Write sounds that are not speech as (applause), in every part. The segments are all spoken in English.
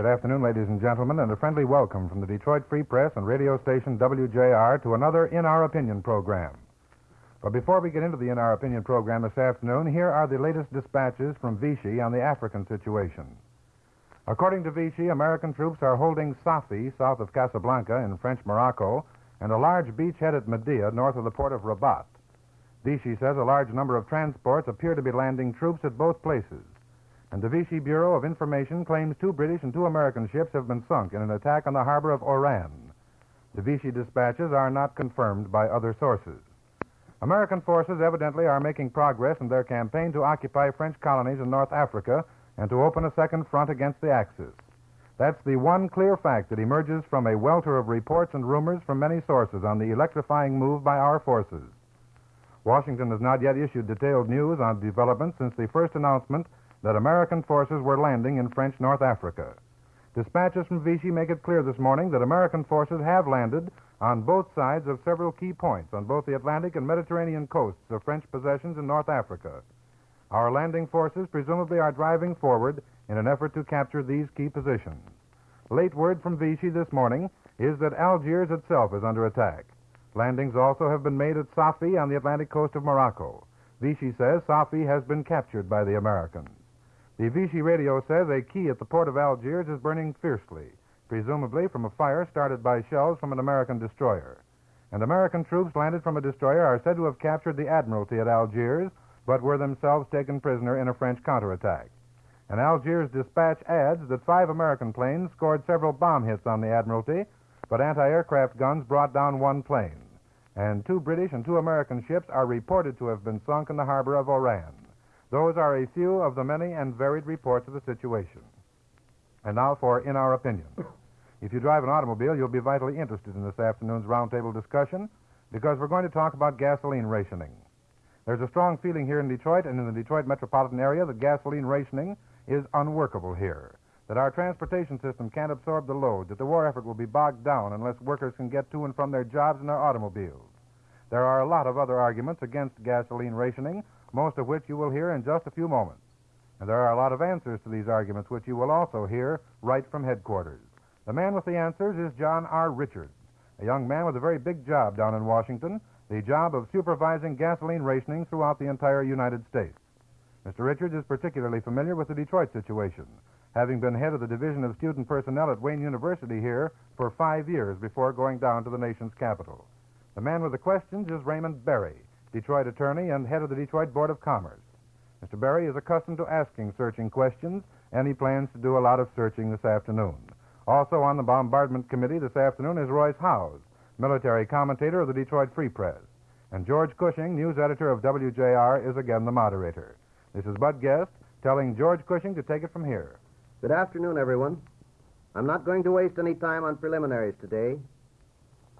Good afternoon, ladies and gentlemen, and a friendly welcome from the Detroit Free Press and radio station WJR to another In Our Opinion program. But before we get into the In Our Opinion program this afternoon, here are the latest dispatches from Vichy on the African situation. According to Vichy, American troops are holding Safi, south of Casablanca in French Morocco, and a large beachhead at Mehdia, north of the port of Rabat. Vichy says a large number of transports appear to be landing troops at both places. And the Vichy Bureau of Information claims two British and two American ships have been sunk in an attack on the harbor of Oran. The Vichy dispatches are not confirmed by other sources. American forces evidently are making progress in their campaign to occupy French colonies in North Africa and to open a second front against the Axis. That's the one clear fact that emerges from a welter of reports and rumors from many sources on the electrifying move by our forces. Washington has not yet issued detailed news on developments since the first announcement that American forces were landing in French North Africa. Dispatches from Vichy make it clear this morning that American forces have landed on both sides of several key points on both the Atlantic and Mediterranean coasts of French possessions in North Africa. Our landing forces presumably are driving forward in an effort to capture these key positions. Late word from Vichy this morning is that Algiers itself is under attack. Landings also have been made at Safi on the Atlantic coast of Morocco. Vichy says Safi has been captured by the Americans. The Vichy radio says a quay at the port of Algiers is burning fiercely, presumably from a fire started by shells from an American destroyer. And American troops landed from a destroyer are said to have captured the Admiralty at Algiers, but were themselves taken prisoner in a French counterattack. An Algiers dispatch adds that five American planes scored several bomb hits on the Admiralty, but anti aircraft guns brought down one plane. And two British and two American ships are reported to have been sunk in the harbor of Oran. Those are a few of the many and varied reports of the situation. And now for In Our Opinion. If you drive an automobile, you'll be vitally interested in this afternoon's roundtable discussion because we're going to talk about gasoline rationing. There's a strong feeling here in Detroit and in the Detroit metropolitan area that gasoline rationing is unworkable here, that our transportation system can't absorb the load, that the war effort will be bogged down unless workers can get to and from their jobs in their automobiles. There are a lot of other arguments against gasoline rationing, most of which you will hear in just a few moments. And there are a lot of answers to these arguments, which you will also hear right from headquarters. The man with the answers is John R. Richards, a young man with a very big job down in Washington, the job of supervising gasoline rationing throughout the entire United States. Mr. Richards is particularly familiar with the Detroit situation, having been head of the Division of Student Personnel at Wayne University here for five years before going down to the nation's capital. The man with the questions is Raymond Berry, Detroit attorney and head of the Detroit Board of Commerce. Mr. Berry is accustomed to asking searching questions, and he plans to do a lot of searching this afternoon. Also on the bombardment committee this afternoon is Royce Howes, military commentator of the Detroit Free Press. And George Cushing, news editor of WJR, is again the moderator. This is Bud Guest telling George Cushing to take it from here. Good afternoon, everyone. I'm not going to waste any time on preliminaries today.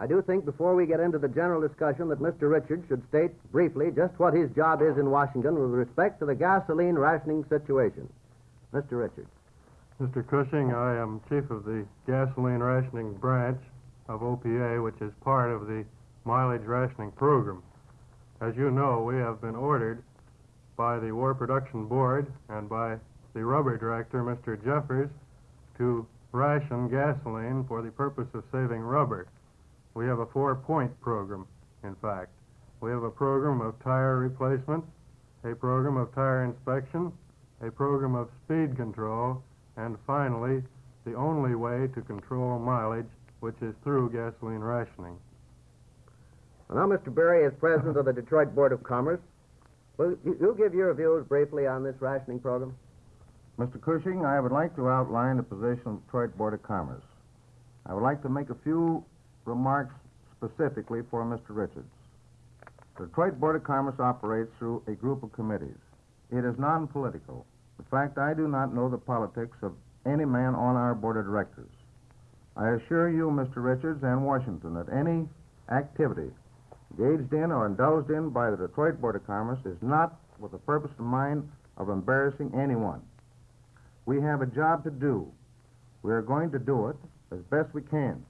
I do think before we get into the general discussion that Mr. Richards should state briefly just what his job is in Washington with respect to the gasoline rationing situation. Mr. Richards. Mr. Cushing, I am chief of the gasoline rationing branch of OPA, which is part of the mileage rationing program. As you know, we have been ordered by the War Production Board and by the rubber director, Mr. Jeffers, to ration gasoline for the purpose of saving rubber. We have a four point program, in fact. We have a program of tire replacement, a program of tire inspection, a program of speed control, and finally, the only way to control mileage, which is through gasoline rationing. Well, now, Mr. Berry, as president of the Detroit Board of Commerce, will you give your views briefly on this rationing program? Mr. Cushing, I would like to outline the position of the Detroit Board of Commerce. I would like to make a few remarks specifically for Mr. Richards. The Detroit Board of Commerce operates through a group of committees. It is non political. In fact, I do not know the politics of any man on our board of directors. I assure you, Mr. Richards and Washington, that any activity engaged in or indulged in by the Detroit Board of Commerce is not with the purpose in mind of embarrassing anyone. We have a job to do. We are going to do it as best we can.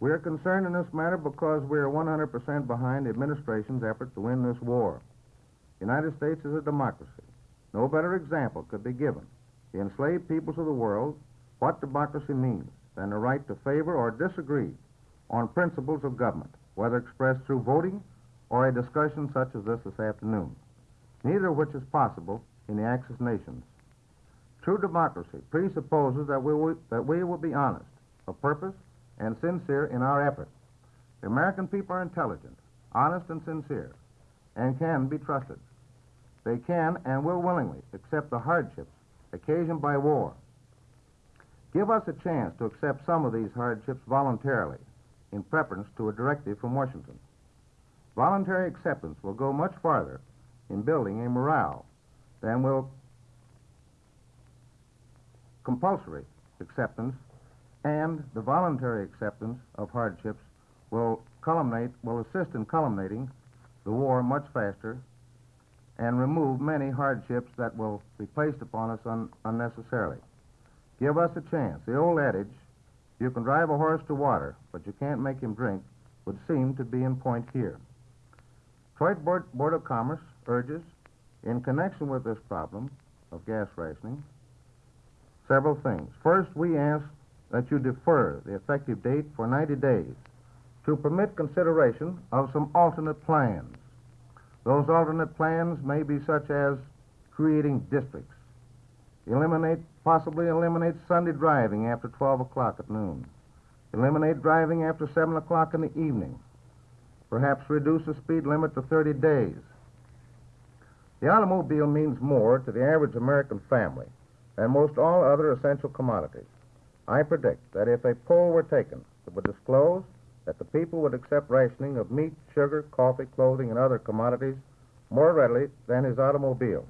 We are concerned in this matter because we are 100% behind the administration's effort to win this war. The United States is a democracy. No better example could be given the enslaved peoples of the world what democracy means than the right to favor or disagree on principles of government, whether expressed through voting or a discussion such as this this afternoon, neither of which is possible in the Axis nations. True democracy presupposes that we will, that we will be honest, of purpose, and sincere in our effort. The American people are intelligent, honest, and sincere, and can be trusted. They can and will willingly accept the hardships occasioned by war. Give us a chance to accept some of these hardships voluntarily in preference to a directive from Washington. Voluntary acceptance will go much farther in building a morale than will compulsory acceptance and the voluntary acceptance of hardships will culminate will assist in culminating the war much faster and remove many hardships that will be placed upon us un- unnecessarily. Give us a chance. The old adage, you can drive a horse to water, but you can't make him drink, would seem to be in point here. Detroit Board, Board of Commerce urges, in connection with this problem of gas rationing, several things. First, we ask that you defer the effective date for 90 days to permit consideration of some alternate plans. Those alternate plans may be such as creating districts, eliminate, possibly eliminate Sunday driving after 12 o'clock at noon, eliminate driving after 7 o'clock in the evening, perhaps reduce the speed limit to 30 days. The automobile means more to the average American family than most all other essential commodities. I predict that if a poll were taken that would disclose that the people would accept rationing of meat, sugar, coffee, clothing, and other commodities more readily than his automobile,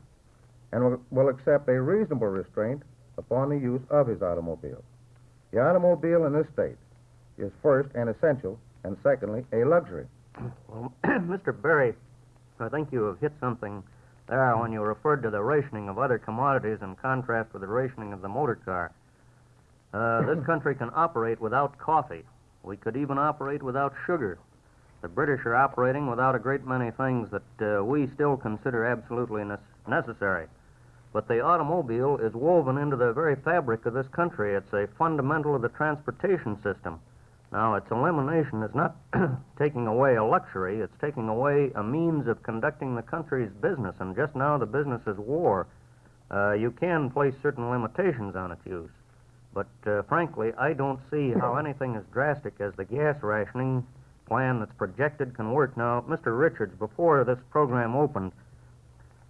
and will, accept a reasonable restraint upon the use of his automobile. The automobile in this state is first an essential, and secondly, a luxury. (clears throat) Well, (clears throat) Mr. Berry, I think you have hit something there when you referred to the rationing of other commodities in contrast with the rationing of the motor car. Uh, this country can operate without coffee. We could even operate without sugar. The British are operating without a great many things that uh, we still consider absolutely ne- necessary. But the automobile is woven into the very fabric of this country. It's a fundamental of the transportation system. Now, its elimination is not (clears throat) taking away a luxury, it's taking away a means of conducting the country's business. And just now, the business is war. Uh, you can place certain limitations on its use. But uh, frankly, I don't see how (clears throat) anything as drastic as the gas rationing plan that's projected can work. Now, Mr. Richards, before this program opened,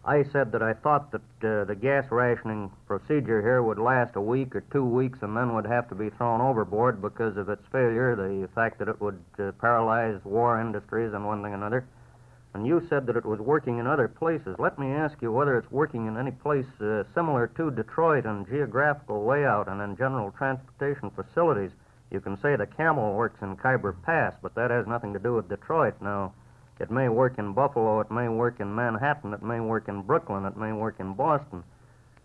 I said that I thought that uh, the gas rationing procedure here would last a week or two weeks and then would have to be thrown overboard because of its failure, the fact that it would uh, paralyze war industries and one thing and another. And you said that it was working in other places. Let me ask you whether it's working in any place uh, similar to Detroit in geographical layout and in general transportation facilities. You can say the camel works in Khyber Pass, but that has nothing to do with Detroit. Now, it may work in Buffalo, it may work in Manhattan, it may work in Brooklyn, it may work in Boston.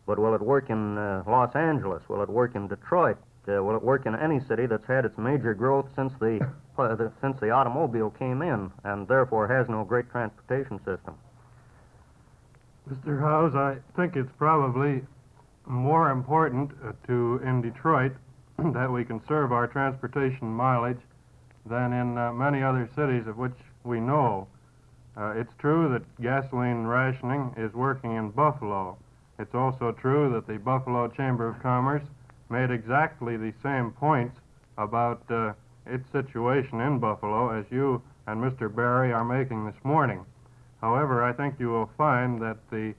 But will it work in uh, Los Angeles? Will it work in Detroit? Uh, will it work in any city that's had its major growth since the, (laughs) uh, the since the automobile came in, and therefore has no great transportation system? Mr. Howes, I think it's probably more important uh, to in Detroit (clears throat) that we conserve our transportation mileage than in uh, many other cities of which we know. Uh, it's true that gasoline rationing is working in Buffalo. It's also true that the Buffalo Chamber of Commerce made exactly the same points about uh, its situation in Buffalo as you and Mr. Berry are making this morning. However, I think you will find that the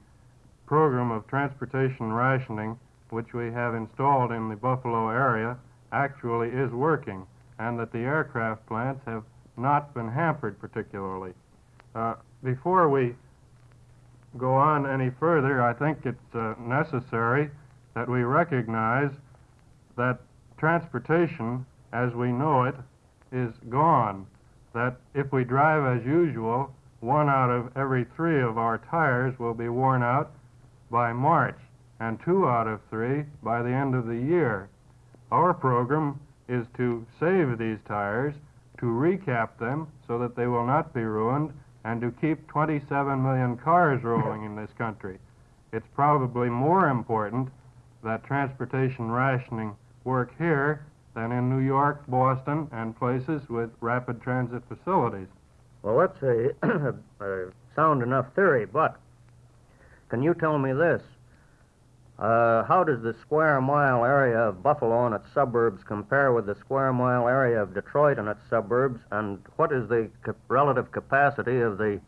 program of transportation rationing, which we have installed in the Buffalo area, actually is working, and that the aircraft plants have not been hampered particularly. Uh, before we go on any further, I think it's uh, necessary that we recognize that transportation as we know it is gone. That if we drive as usual, one out of every three of our tires will be worn out by March, and two out of three by the end of the year. Our program is to save these tires, to recap them so that they will not be ruined, and to keep 27 million cars rolling in this country. It's probably more important that transportation rationing work here than in New York, Boston, and places with rapid transit facilities. Well, that's a, (clears throat) a sound enough theory, but can you tell me this? Uh, how does the square mile area of Buffalo and its suburbs compare with the square mile area of Detroit and its suburbs? And what is the relative capacity of the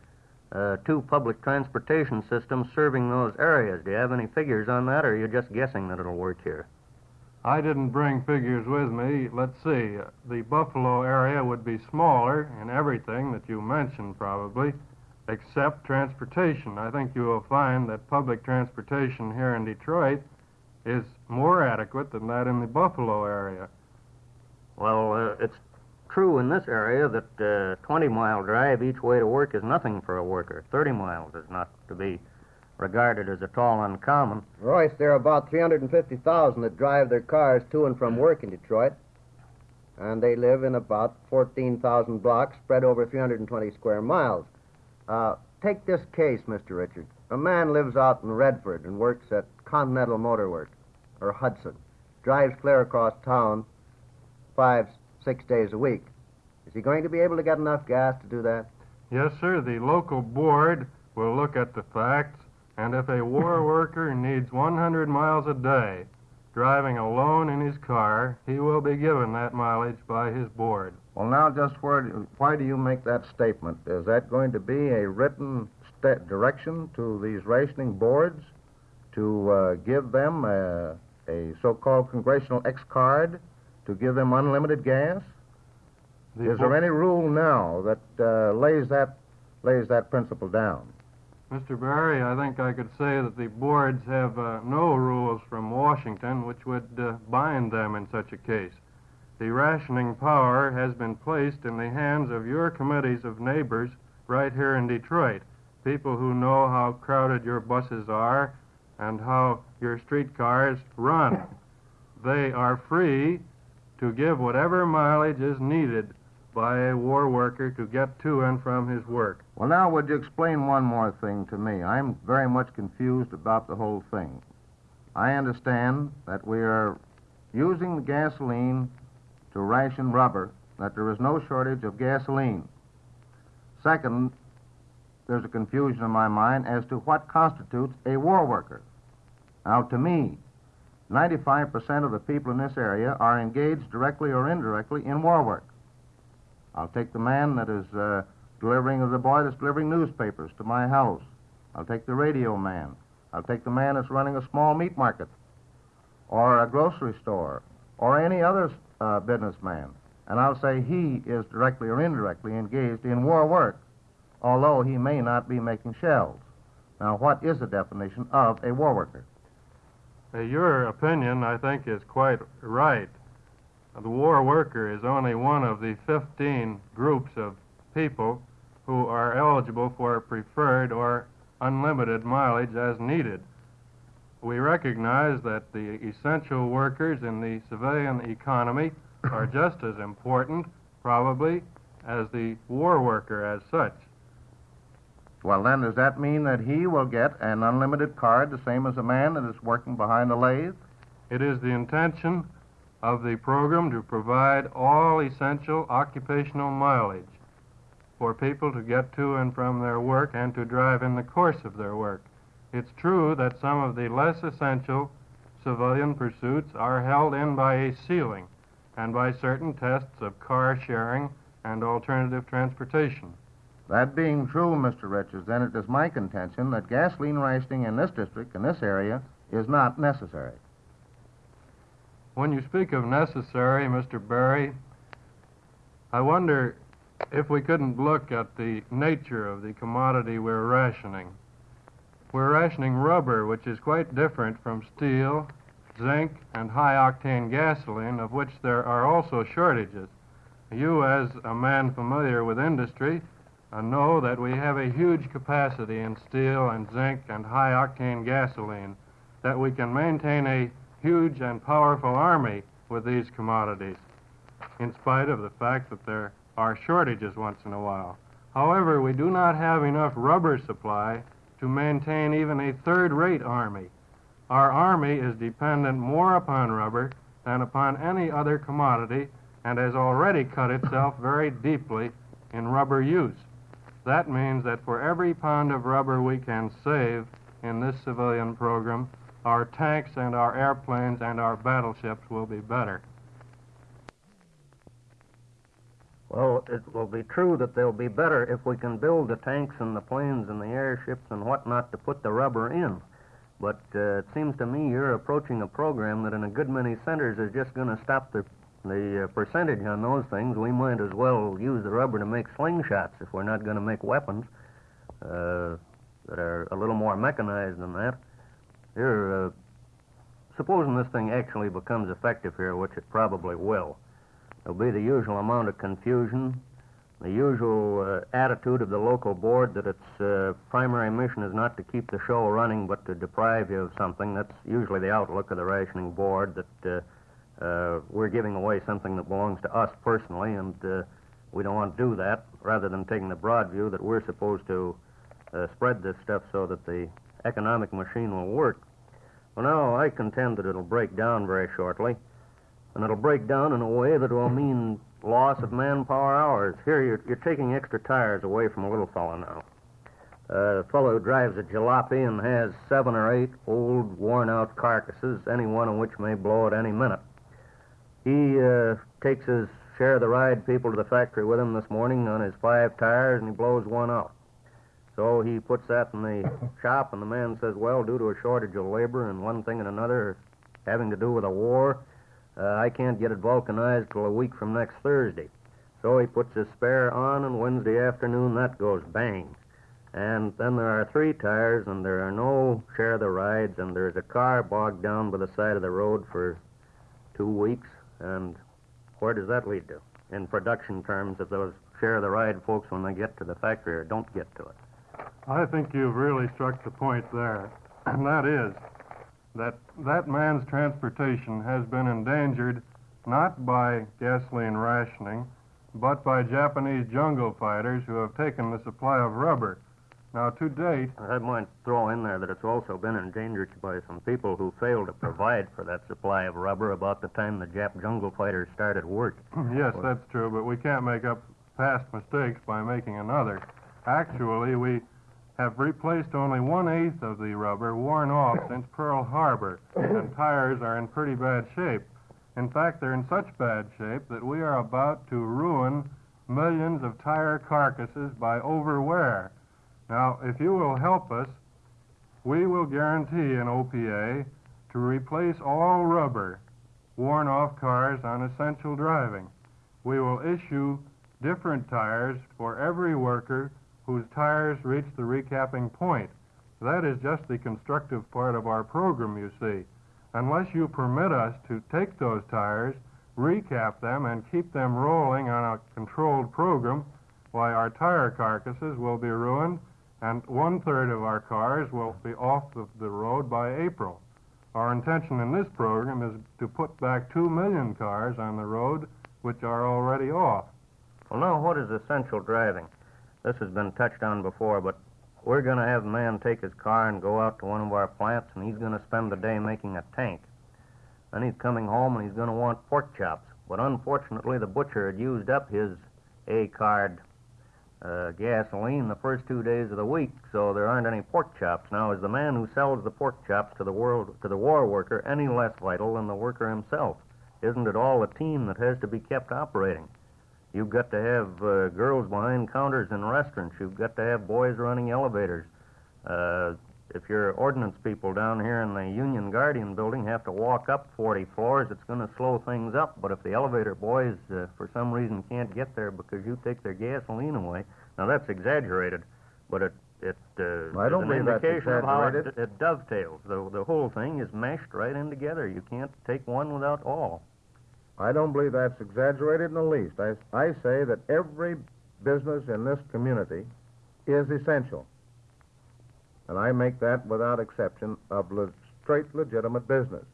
uh, two public transportation systems serving those areas? Do you have any figures on that, or are you just guessing that it'll work here? I didn't bring figures with me. Let's see. The Buffalo area would be smaller in everything that you mentioned, probably, except transportation. I think you will find that public transportation here in Detroit is more adequate than that in the Buffalo area. Well, uh, it's true in this area that uh, 20 mile drive each way to work is nothing for a worker. 30 miles is not to be regarded as at all uncommon. Royce, there are about 350,000 that drive their cars to and from work in Detroit. And they live in about 14,000 blocks spread over 320 square miles. Uh, take this case, Mr. Richard. A man lives out in Redford and works at Continental Motor Works or Hudson. Drives clear across town five, six days a week. Is he going to be able to get enough gas to do that? Yes, sir. The local board will look at the facts, and if a war worker needs 100 miles a day driving alone in his car, he will be given that mileage by his board. Well, now, just where, why do you make that statement? Is that going to be a written sta direction to these rationing boards to uh, give them a, a so-called congressional X card to give them unlimited gas? The Is there any rule now that uh, lays that lays that principle down? Mr. Berry, I think I could say that the boards have uh, no rules from Washington which would uh, bind them in such a case. The rationing power has been placed in the hands of your committees of neighbors right here in Detroit, people who know how crowded your buses are and how your streetcars run. they are free to give whatever mileage is needed by a war worker to get to and from his work. Well, now, would you explain one more thing to me? I'm very much confused about the whole thing. I understand that we are using the gasoline to ration rubber, that there is no shortage of gasoline. Second, there's a confusion in my mind as to what constitutes a war worker. Now, to me, 95% of the people in this area are engaged directly or indirectly in war work. I'll take the man that is uh, delivering, or the boy that's delivering newspapers to my house. I'll take the radio man. I'll take the man that's running a small meat market, or a grocery store, or any other uh, businessman. And I'll say he is directly or indirectly engaged in war work, although he may not be making shells. Now, what is the definition of a war worker? Uh, your opinion, I think, is quite right. The war worker is only one of the 15 groups of people who are eligible for preferred or unlimited mileage as needed. We recognize that the essential workers in the civilian economy are just as important, probably, as the war worker as such. Well, then, does that mean that he will get an unlimited card, the same as a man that is working behind the lathe? It is the intention of the program to provide all essential occupational mileage for people to get to and from their work and to drive in the course of their work. It's true that some of the less essential civilian pursuits are held in by a ceiling and by certain tests of car sharing and alternative transportation. That being true, Mr. Richards, then it is my contention that gasoline rationing in this district, in this area, is not necessary. When you speak of necessary, Mr. Berry, I wonder if we couldn't look at the nature of the commodity we're rationing. We're rationing rubber, which is quite different from steel, zinc, and high octane gasoline, of which there are also shortages. You, as a man familiar with industry, uh, know that we have a huge capacity in steel and zinc and high octane gasoline, that we can maintain a huge and powerful army with these commodities, in spite of the fact that there are shortages once in a while. However, we do not have enough rubber supply to maintain even a third rate army. Our Army is dependent more upon rubber than upon any other commodity and has already cut itself very deeply in rubber use. That means that for every pound of rubber we can save in this civilian program, our tanks and our airplanes and our battleships will be better. Well, it will be true that they'll be better if we can build the tanks and the planes and the airships and whatnot to put the rubber in. But uh, it seems to me you're approaching a program that in a good many centers is just going to stop the the uh, percentage on those things. We might as well use the rubber to make slingshots if we're not going to make weapons uh, that are a little more mechanized than that. Here, uh, supposing this thing actually becomes effective here, which it probably will, there'll be the usual amount of confusion, the usual uh, attitude of the local board that its uh, primary mission is not to keep the show running but to deprive you of something. That's usually the outlook of the rationing board that uh, uh, we're giving away something that belongs to us personally, and uh, we don't want to do that, rather than taking the broad view that we're supposed to uh, spread this stuff so that the economic machine will work. Well, now, I contend that it'll break down very shortly, and it'll break down in a way that will mean loss of manpower hours. Here, you're, you're taking extra tires away from a little fellow now. Uh, a fellow who drives a jalopy and has seven or eight old, worn out carcasses, any one of which may blow at any minute. He uh, takes his share of the ride people to the factory with him this morning on his five tires, and he blows one out. So he puts that in the (laughs) shop, and the man says, well, due to a shortage of labor and one thing and another having to do with a war, uh, I can't get it vulcanized till a week from next Thursday. So he puts his spare on, and Wednesday afternoon that goes bang. And then there are three tires, and there are no share of the rides, and there's a car bogged down by the side of the road for two weeks. And where does that lead to? In production terms, if those share of the ride folks when they get to the factory or don't get to it. I think you've really struck the point there, (clears throat) and that is that that man's transportation has been endangered not by gasoline rationing, but by Japanese jungle fighters who have taken the supply of rubber now, to date. I might throw in there that it's also been endangered by some people who failed to provide for that supply of rubber about the time the Jap jungle fighters started work. (clears throat) yes, that's true, but we can't make up past mistakes by making another. Actually, we have replaced only one eighth of the rubber worn off (laughs) since Pearl Harbor, and tires are in pretty bad shape. In fact, they're in such bad shape that we are about to ruin millions of tire carcasses by overwear. Now, if you will help us, we will guarantee an OPA to replace all rubber worn off cars on essential driving. We will issue different tires for every worker whose tires reach the recapping point. That is just the constructive part of our program, you see. Unless you permit us to take those tires, recap them, and keep them rolling on a controlled program, why, our tire carcasses will be ruined and one third of our cars will be off the, the road by April. Our intention in this program is to put back two million cars on the road which are already off. Well, now, what is essential driving? This has been touched on before, but we're going to have a man take his car and go out to one of our plants, and he's going to spend the day making a tank. Then he's coming home and he's going to want pork chops. But unfortunately, the butcher had used up his A card uh, gasoline the first two days of the week, so there aren't any pork chops. Now, is the man who sells the pork chops to the world to the war worker any less vital than the worker himself? Isn't it all a team that has to be kept operating? You've got to have uh, girls behind counters in restaurants. You've got to have boys running elevators. Uh, if your ordnance people down here in the Union Guardian building have to walk up 40 floors, it's going to slow things up. But if the elevator boys, uh, for some reason, can't get there because you take their gasoline away, now that's exaggerated, but it it uh, I don't is an indication of how it, it dovetails. The the whole thing is meshed right in together. You can't take one without all. I don't believe that's exaggerated in the least. I, I say that every business in this community is essential. And I make that without exception of le- straight legitimate business.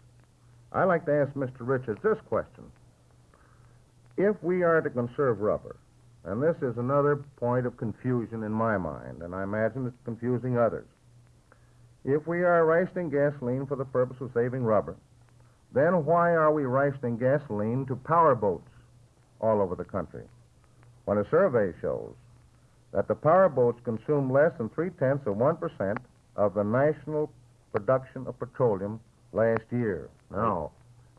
I like to ask Mr. Richards this question. If we are to conserve rubber, and this is another point of confusion in my mind, and I imagine it's confusing others. If we are rationing gasoline for the purpose of saving rubber, then why are we rationing gasoline to power boats all over the country? When a survey shows that the power boats consume less than three tenths of 1% of the national production of petroleum last year. Now,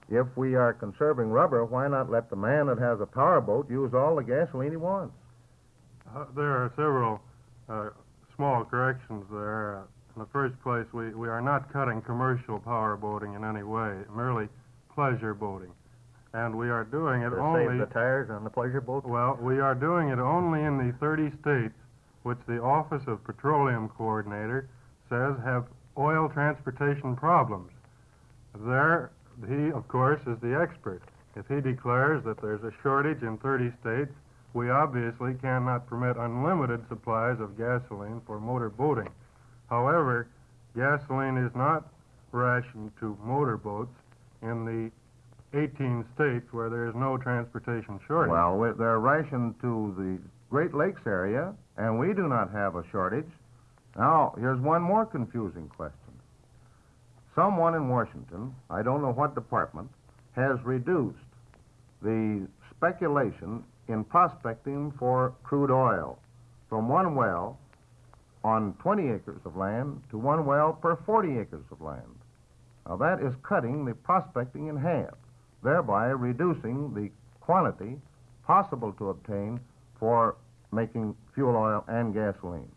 if we are conserving rubber, why not let the man that has a power boat use all the gasoline he wants? Uh, there are several uh, small corrections there. In the first place, we, we are not cutting commercial power boating in any way, merely pleasure boating. And we are doing it To only. save the tires on the pleasure boat? Well, we are doing it only in the 30 states which the Office of Petroleum Coordinator says have oil transportation problems. There, he, of course, is the expert. If he declares that there's a shortage in 30 states, we obviously cannot permit unlimited supplies of gasoline for motor boating. However, gasoline is not rationed to motor boats in the 18 states where there is no transportation shortage. Well, they're rationed to the Great Lakes area, and we do not have a shortage. Now, here's one more confusing question. Someone in Washington, I don't know what department, has reduced the speculation in prospecting for crude oil from one well on 20 acres of land to one well per 40 acres of land. Now, that is cutting the prospecting in half, thereby reducing the quantity possible to obtain for making fuel oil and gasoline.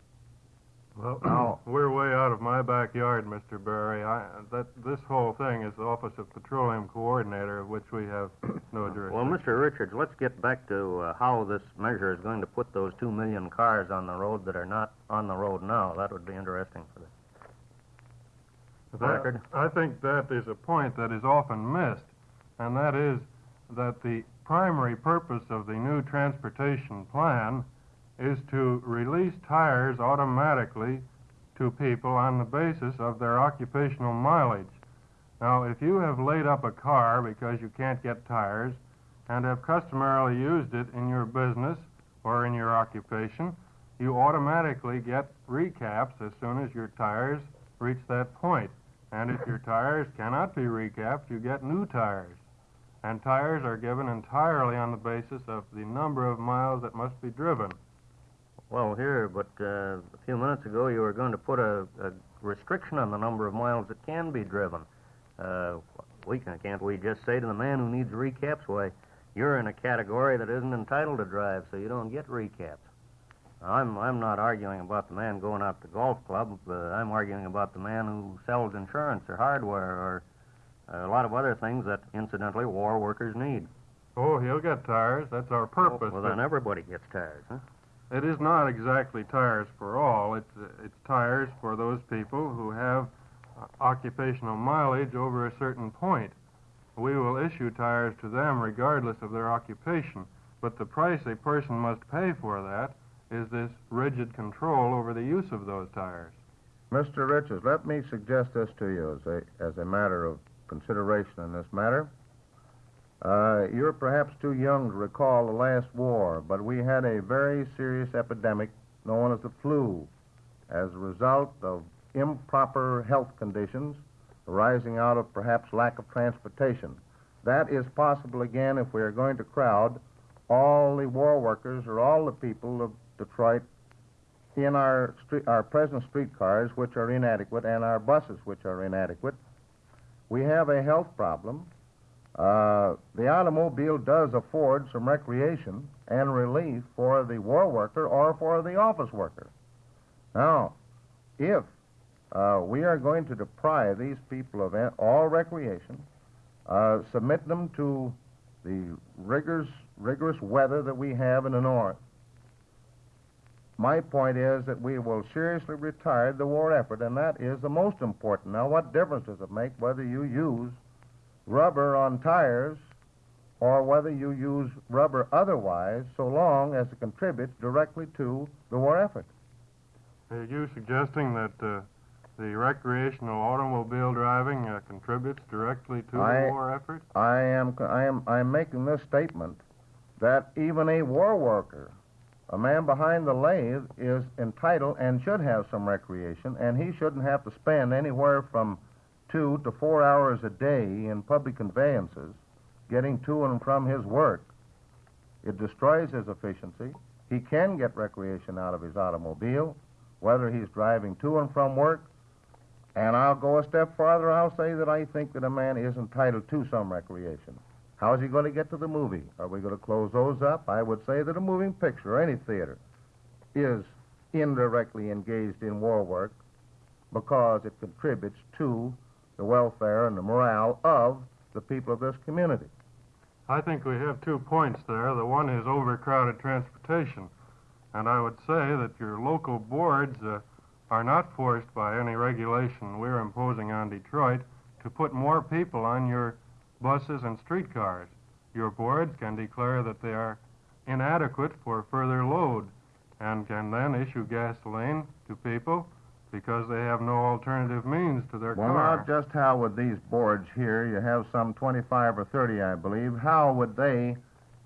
Well, (clears throat) Now- we're way out of my backyard, Mr. Berry. I, that this whole thing is the Office of Petroleum Coordinator, of which we have (clears throat) no jurisdiction. Well, Mr. Richards, let's get back to uh, how this measure is going to put those two million cars on the road that are not on the road now. That would be interesting for the That-. I think that is a point that is often missed, and that is that the primary purpose of the new transportation plan is to release tires automatically to people on the basis of their occupational mileage. Now, if you have laid up a car because you can't get tires and have customarily used it in your business or in your occupation, you automatically get recaps as soon as your tires reach that point. And if your tires cannot be recapped, you get new tires. And tires are given entirely on the basis of the number of miles that must be driven. Well, here, but uh, a few minutes ago you were going to put a, a restriction on the number of miles that can be driven. Uh, we can, can't we just say to the man who needs recaps, why, you're in a category that isn't entitled to drive, so you don't get recaps. Now, I'm I'm not arguing about the man going out to golf club. Uh, I'm arguing about the man who sells insurance or hardware or uh, a lot of other things that, incidentally, war workers need. Oh, he'll get tires. That's our purpose. Well, then everybody gets tires, huh? It is not exactly tires for all. It's it's tires for those people who have occupational mileage over a certain point. We will issue tires to them regardless of their occupation, but the price a person must pay for that is this rigid control over the use of those tires. Mr. Richards, let me suggest this to you as a, as a matter of consideration in this matter. Uh, you're perhaps too young to recall the last war, but we had a very serious epidemic known as the flu as a result of improper health conditions arising out of perhaps lack of transportation. That is possible again if we are going to crowd all the war workers or all the people of Detroit in our street, our present streetcars, which are inadequate, and our buses, which are inadequate. We have a health problem. Uh, the automobile does afford some recreation and relief for the war worker or for the office worker. Now, if uh, we are going to deprive these people of all recreation, uh, submit them to the rigorous, rigorous weather that we have in the north, my point is that we will seriously retard the war effort, and that is the most important. Now, what difference does it make whether you use rubber on tires or whether you use rubber otherwise, so long as it contributes directly to the war effort? Are you suggesting that uh, the recreational automobile driving uh, contributes directly to I- the war effort? I am, I am, I am making this statement that even a war worker A man behind the lathe is entitled and should have some recreation, and he shouldn't have to spend anywhere from two to four hours a day in public conveyances getting to and from his work. It destroys his efficiency. He can get recreation out of his automobile, whether he's driving to and from work. And I'll go a step farther. I'll say that I think that a man is entitled to some recreation. How is he going to get to the movie? Are we going to close those up? I would say that a moving picture, or any theater, is indirectly engaged in war work because it contributes to the welfare and the morale of the people of this community. I think we have two points there. The one is overcrowded transportation. And I would say that your local boards uh, are not forced by any regulation we're imposing on Detroit to put more people on your buses and streetcars. Your boards can declare that they are inadequate for further load and can then issue gasoline to people because they have no alternative means to their Well, car. now, just how would these boards here, you have some 25 or 30, I believe, how would they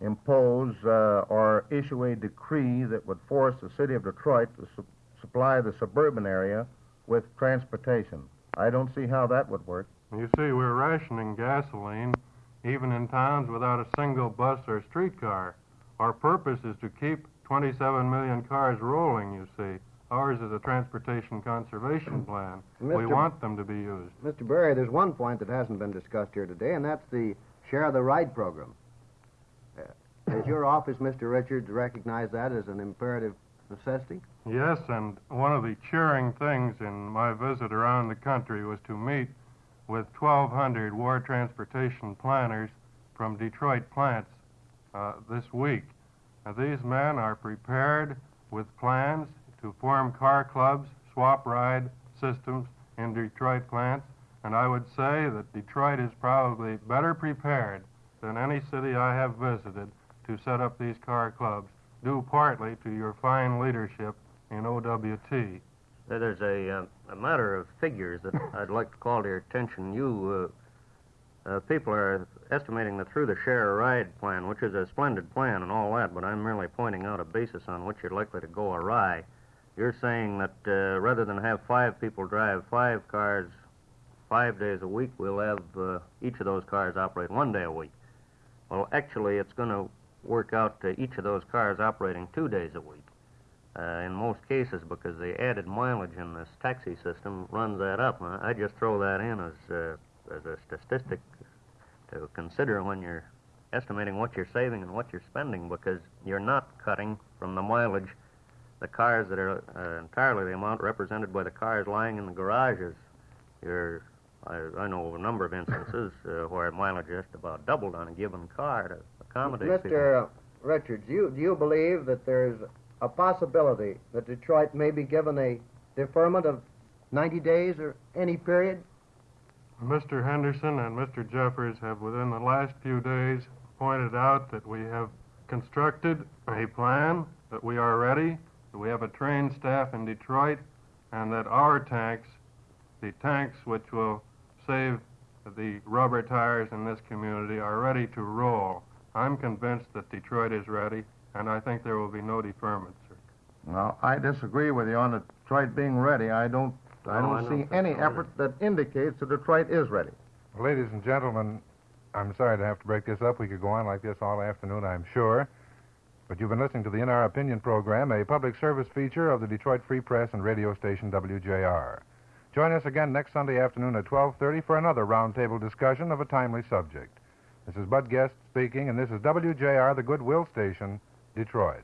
impose uh, or issue a decree that would force the city of Detroit to su- supply the suburban area with transportation? I don't see how that would work. You see, we're rationing gasoline even in towns without a single bus or streetcar. Our purpose is to keep 27 million cars rolling, you see. Ours is a transportation conservation plan. We want them to be used. Mr. Berry, there's one point that hasn't been discussed here today, and that's the share the ride program. Uh, does your office, Mr. Richards, recognize that as an imperative necessity? Yes, and one of the cheering things in my visit around the country was to meet with 1,200 war transportation planners from Detroit plants uh, this week. Now, these men are prepared with plans to form car clubs, swap ride systems in Detroit plants, and I would say that Detroit is probably better prepared than any city I have visited to set up these car clubs, due partly to your fine leadership in OWT. There's a, uh, a matter of figures that (laughs) I'd like to call to your attention. You uh, uh, people are estimating that through the share ride plan, which is a splendid plan and all that, but I'm merely pointing out a basis on which you're likely to go awry. You're saying that uh, rather than have five people drive five cars five days a week, we'll have uh, each of those cars operate one day a week. Well, actually, it's going to work out to each of those cars operating two days a week uh, in most cases because the added mileage in this taxi system runs that up. I just throw that in as, uh, as a statistic to consider when you're estimating what you're saving and what you're spending because you're not cutting from the mileage the cars that are uh, entirely the amount represented by the cars lying in the garages. You're, I, I know of a number of instances uh, where mileage just about doubled on a given car to accommodate people. Mr. Richards, you, do you believe that there's a possibility that Detroit may be given a deferment of 90 days or any period? Mr. Henderson and Mr. Jeffers have within the last few days pointed out that we have constructed a plan, that we are ready, that we have a trained staff in Detroit, and that our tanks, the tanks which will save the rubber tires in this community, are ready to roll. I'm convinced that Detroit is ready, and I think there will be no deferment, sir. Well, I disagree with you on Detroit being ready. I don't, I don't I don't see any so effort that indicates that Detroit is ready. Ladies and gentlemen, I'm sorry to have to break this up. We could go on like this all afternoon, I'm sure. But you've been listening to the In Our Opinion program, a public service feature of the Detroit Free Press and radio station WJR. Join us again next Sunday afternoon at 12:30 for another roundtable discussion of a timely subject. This is Bud Guest speaking, and this is WJR, the Goodwill Station, Detroit.